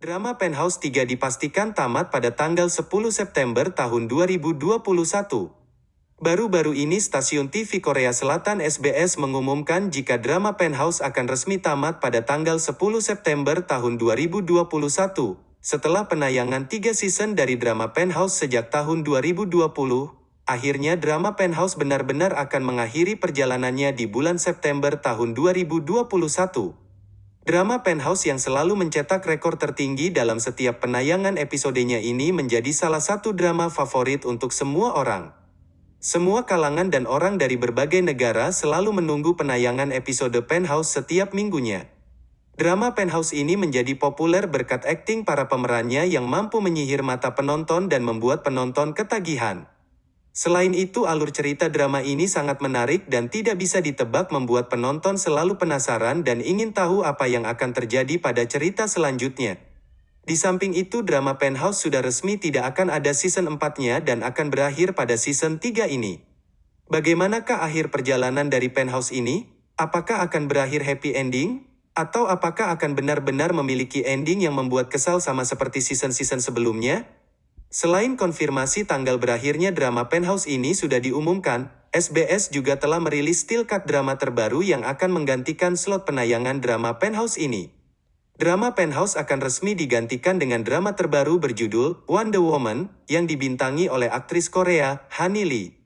Drama Penthouse 3 dipastikan tamat pada tanggal 10 September tahun 2021. Baru-baru ini stasiun TV Korea Selatan SBS mengumumkan jika drama Penthouse akan resmi tamat pada tanggal 10 September tahun 2021, setelah penayangan tiga season dari drama Penthouse sejak tahun 2020. Akhirnya drama Penthouse benar-benar akan mengakhiri perjalanannya di bulan September tahun 2021. Drama Penthouse yang selalu mencetak rekor tertinggi dalam setiap penayangan episodenya ini menjadi salah satu drama favorit untuk semua orang. Semua kalangan dan orang dari berbagai negara selalu menunggu penayangan episode Penthouse setiap minggunya. Drama Penthouse ini menjadi populer berkat akting para pemerannya yang mampu menyihir mata penonton dan membuat penonton ketagihan. Selain itu alur cerita drama ini sangat menarik dan tidak bisa ditebak membuat penonton selalu penasaran dan ingin tahu apa yang akan terjadi pada cerita selanjutnya. Di samping itu drama Penthouse sudah resmi tidak akan ada season 4-nya dan akan berakhir pada season 3 ini. Bagaimanakah akhir perjalanan dari Penthouse ini? Apakah akan berakhir happy ending? Atau apakah akan benar-benar memiliki ending yang membuat kesal sama seperti season-season sebelumnya? Selain konfirmasi tanggal berakhirnya drama Penthouse ini sudah diumumkan, SBS juga telah merilis still cut drama terbaru yang akan menggantikan slot penayangan drama Penthouse ini. Drama Penthouse akan resmi digantikan dengan drama terbaru berjudul Wonder Woman yang dibintangi oleh aktris Korea, Hani Lee.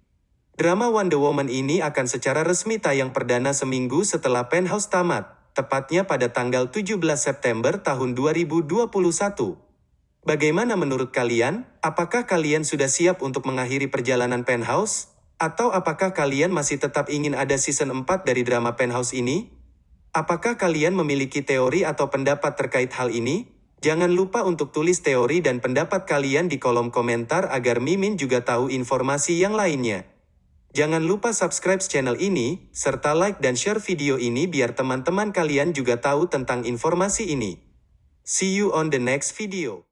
Drama Wonder Woman ini akan secara resmi tayang perdana seminggu setelah Penthouse tamat, tepatnya pada tanggal 17 September tahun 2021. Bagaimana menurut kalian? Apakah kalian sudah siap untuk mengakhiri perjalanan Penthouse? Atau apakah kalian masih tetap ingin ada season 4 dari drama Penthouse ini? Apakah kalian memiliki teori atau pendapat terkait hal ini? Jangan lupa untuk tulis teori dan pendapat kalian di kolom komentar agar Mimin juga tahu informasi yang lainnya. Jangan lupa subscribe channel ini, serta like dan share video ini biar teman-teman kalian juga tahu tentang informasi ini. See you on the next video.